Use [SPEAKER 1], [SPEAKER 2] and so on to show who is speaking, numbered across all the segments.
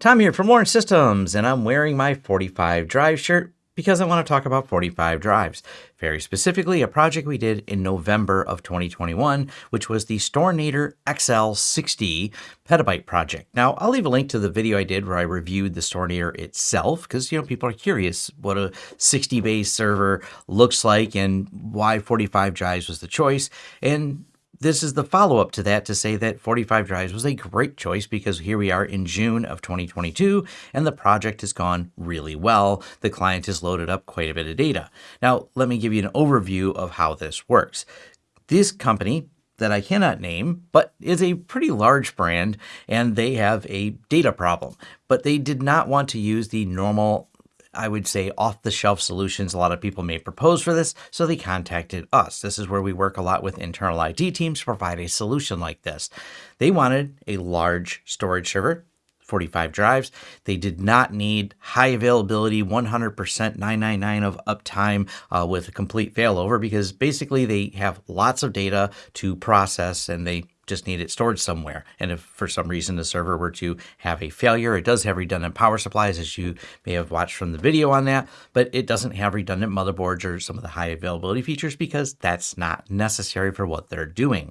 [SPEAKER 1] Tom here from Lawrence Systems, and I'm wearing my 45 Drive shirt because I want to talk about 45 drives. Very specifically, a project we did in November of 2021, which was the Storinator XL60 petabyte project. Now, I'll leave a link to the video I did where I reviewed the Storinator itself because, you know, people are curious what a 60 base server looks like and why 45 drives was the choice. And this is the follow up to that to say that 45 drives was a great choice because here we are in June of 2022 and the project has gone really well. The client has loaded up quite a bit of data. Now, let me give you an overview of how this works. This company, that I cannot name, but is a pretty large brand and they have a data problem. But they did not want to use the normal I would say, off the shelf solutions a lot of people may propose for this, so they contacted us. This is where we work a lot with internal IT teams to provide a solution like this. They wanted a large storage server 45 drives. They did not need high availability, 100% 999 of uptime uh, with a complete failover because basically they have lots of data to process and they just need it stored somewhere. And if for some reason the server were to have a failure, it does have redundant power supplies, as you may have watched from the video on that, but it doesn't have redundant motherboards or some of the high availability features because that's not necessary for what they're doing.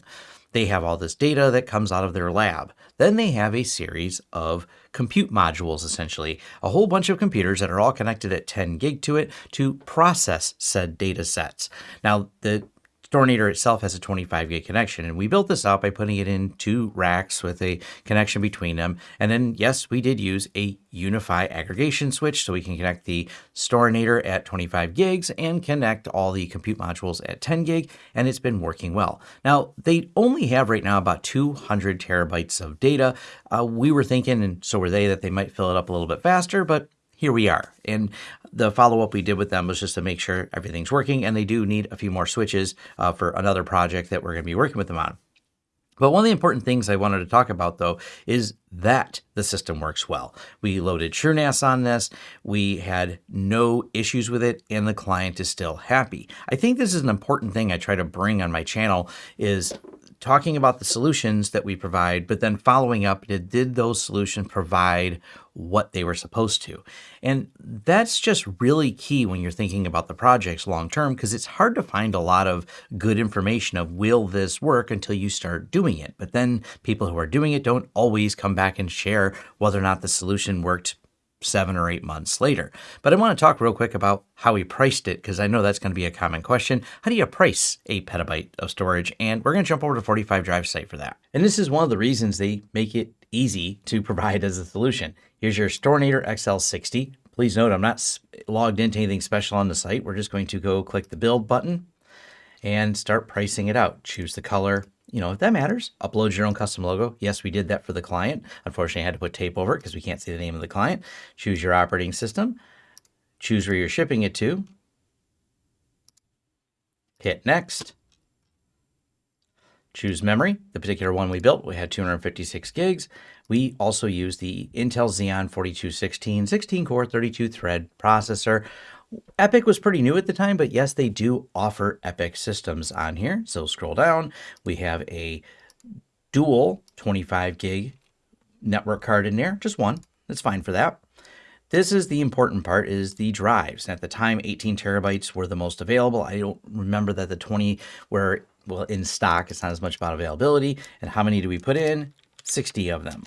[SPEAKER 1] They have all this data that comes out of their lab. Then they have a series of compute modules, essentially, a whole bunch of computers that are all connected at 10 gig to it to process said data sets. Now, the Storinator itself has a 25 gig connection, and we built this out by putting it in two racks with a connection between them. And then, yes, we did use a UniFi aggregation switch so we can connect the Storinator at 25 gigs and connect all the compute modules at 10 gig, and it's been working well. Now, they only have right now about 200 terabytes of data. Uh, we were thinking, and so were they, that they might fill it up a little bit faster, but here we are. And the follow up we did with them was just to make sure everything's working. And they do need a few more switches uh, for another project that we're going to be working with them on. But one of the important things I wanted to talk about, though, is that the system works well. We loaded TrueNAS on this. We had no issues with it, and the client is still happy. I think this is an important thing I try to bring on my channel is talking about the solutions that we provide, but then following up, did, did those solutions provide what they were supposed to? And that's just really key when you're thinking about the projects long term, because it's hard to find a lot of good information of will this work until you start doing it. But then people who are doing it don't always come back and share whether or not the solution worked seven or eight months later. But I want to talk real quick about how we priced it because I know that's going to be a common question. How do you price a petabyte of storage? And we're going to jump over to 45 Drive site for that. And this is one of the reasons they make it easy to provide as a solution. Here's your Storinator XL60. Please note I'm not logged into anything special on the site. We're just going to go click the build button and start pricing it out. Choose the color, you know, if that matters, upload your own custom logo. Yes, we did that for the client. Unfortunately, I had to put tape over it because we can't see the name of the client. Choose your operating system. Choose where you're shipping it to. Hit next. Choose memory. The particular one we built, we had 256 gigs. We also use the Intel Xeon 4216 16 core 32 thread processor. EPYC was pretty new at the time, but yes, they do offer EPYC systems on here. So scroll down, we have a dual 25 gig network card in there, just one. That's fine for that. This is the important part is the drives. At the time, 18 terabytes were the most available. I don't remember that the 20 were well in stock. It's not as much about availability. And how many do we put in? 60 of them.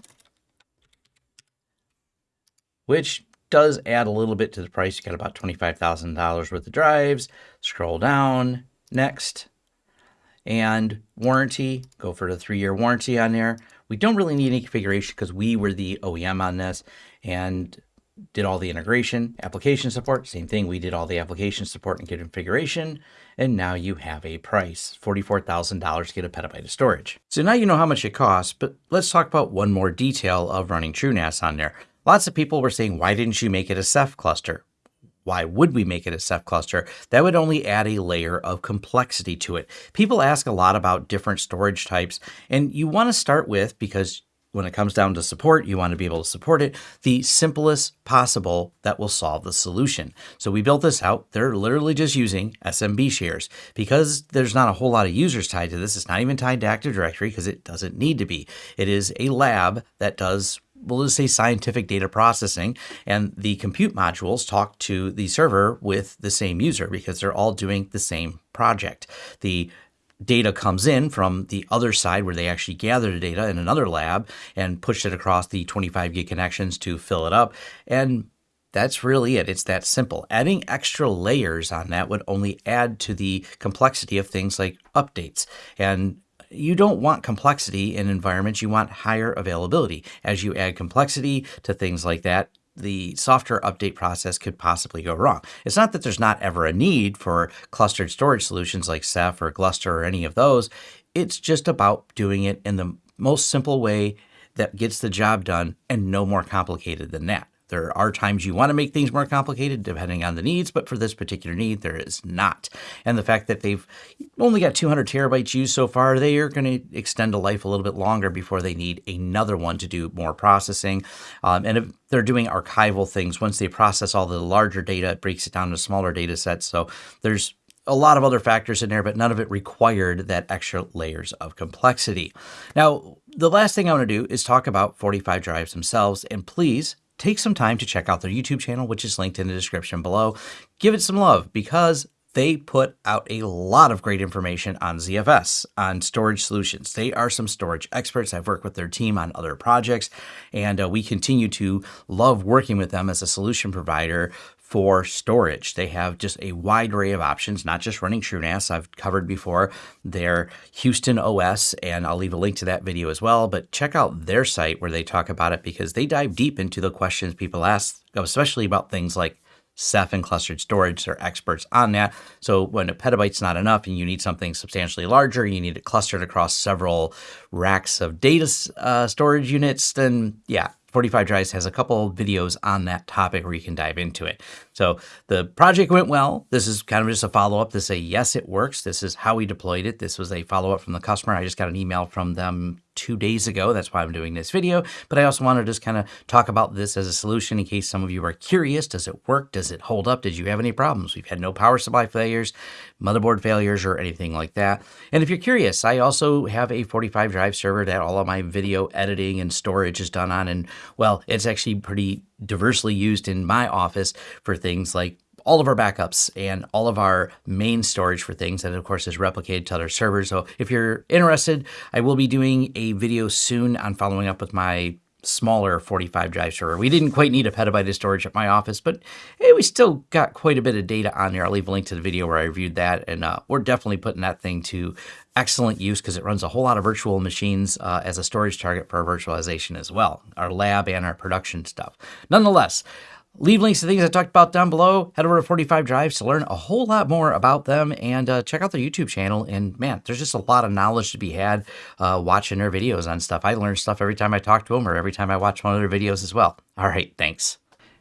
[SPEAKER 1] Which does add a little bit to the price. You got about $25,000 worth of drives. Scroll down, next. And warranty, go for the three-year warranty on there. We don't really need any configuration because we were the OEM on this and did all the integration, application support, same thing. We did all the application support and configuration. And now you have a price, $44,000 to get a petabyte of storage. So now you know how much it costs, but let's talk about one more detail of running TrueNAS on there. Lots of people were saying, why didn't you make it a Ceph cluster? Why would we make it a Ceph cluster? That would only add a layer of complexity to it. People ask a lot about different storage types, and you want to start with, because when it comes down to support, you want to be able to support it, the simplest possible that will solve the solution. So we built this out. They're literally just using SMB shares. Because there's not a whole lot of users tied to this, it's not even tied to Active Directory because it doesn't need to be. It is a lab that does we'll just say scientific data processing, and the compute modules talk to the server with the same user because they're all doing the same project. The data comes in from the other side where they actually gather the data in another lab and push it across the 25 gig connections to fill it up. And that's really it. It's that simple. Adding extra layers on that would only add to the complexity of things like updates. And you don't want complexity in environments, you want higher availability. As you add complexity to things like that, the software update process could possibly go wrong. It's not that there's not ever a need for clustered storage solutions like Ceph or Gluster or any of those. It's just about doing it in the most simple way that gets the job done and no more complicated than that. There are times you want to make things more complicated depending on the needs, but for this particular need, there is not. And the fact that they've only got 200 terabytes used so far, they are going to extend a life a little bit longer before they need another one to do more processing. Um, and if they're doing archival things, once they process all the larger data, it breaks it down to smaller data sets. So there's a lot of other factors in there, but none of it required that extra layers of complexity. Now, the last thing I want to do is talk about 45 drives themselves. And please take some time to check out their YouTube channel, which is linked in the description below. Give it some love because they put out a lot of great information on ZFS, on storage solutions. They are some storage experts. I've worked with their team on other projects, and uh, we continue to love working with them as a solution provider for storage. They have just a wide array of options, not just running TrueNAS. I've covered before their Houston OS, and I'll leave a link to that video as well. But check out their site where they talk about it because they dive deep into the questions people ask, especially about things like Ceph and clustered storage. They're experts on that. So when a petabyte's not enough and you need something substantially larger, you need it clustered across several racks of data uh, storage units, then yeah, 45 Drives has a couple videos on that topic where you can dive into it. So the project went well. This is kind of just a follow up to say, yes, it works. This is how we deployed it. This was a follow up from the customer. I just got an email from them two days ago. That's why I'm doing this video. But I also want to just kind of talk about this as a solution in case some of you are curious. Does it work? Does it hold up? Did you have any problems? We've had no power supply failures, motherboard failures, or anything like that. And if you're curious, I also have a 45 drive server that all of my video editing and storage is done on. And well, it's actually pretty diversely used in my office for things like all of our backups and all of our main storage for things that of course is replicated to other servers. So if you're interested, I will be doing a video soon on following up with my smaller 45 drive server. We didn't quite need a petabyte of storage at my office, but hey, we still got quite a bit of data on there. I'll leave a link to the video where I reviewed that, and uh, we're definitely putting that thing to excellent use because it runs a whole lot of virtual machines uh, as a storage target for virtualization as well, our lab and our production stuff. Nonetheless, Leave links to things I talked about down below. Head over to 45 Drives to learn a whole lot more about them and uh, check out their YouTube channel. And man, there's just a lot of knowledge to be had uh, watching their videos on stuff. I learn stuff every time I talk to them or every time I watch one of their videos as well. All right, thanks.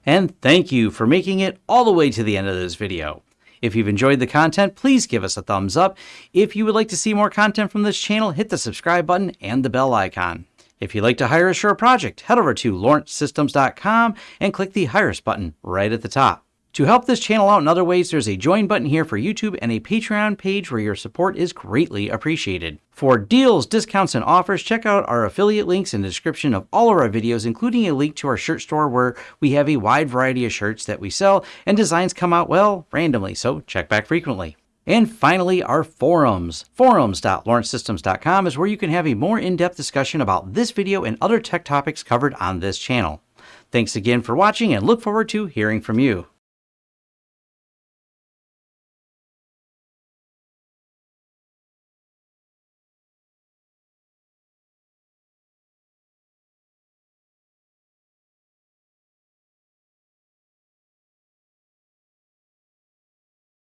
[SPEAKER 1] And thank you for making it all the way to the end of this video. If you've enjoyed the content, please give us a thumbs up. If you would like to see more content from this channel, hit the subscribe button and the bell icon. If you'd like to hire a project, head over to lawrencesystems.com and click the Hire Us button right at the top. To help this channel out in other ways, there's a join button here for YouTube and a Patreon page where your support is greatly appreciated. For deals, discounts, and offers, check out our affiliate links in the description of all of our videos, including a link to our shirt store where we have a wide variety of shirts that we sell and designs come out, well, randomly, so check back frequently. And finally, our forums. Forums.lawrencesystems.com is where you can have a more in-depth discussion about this video and other tech topics covered on this channel. Thanks again for watching and look forward to hearing from you.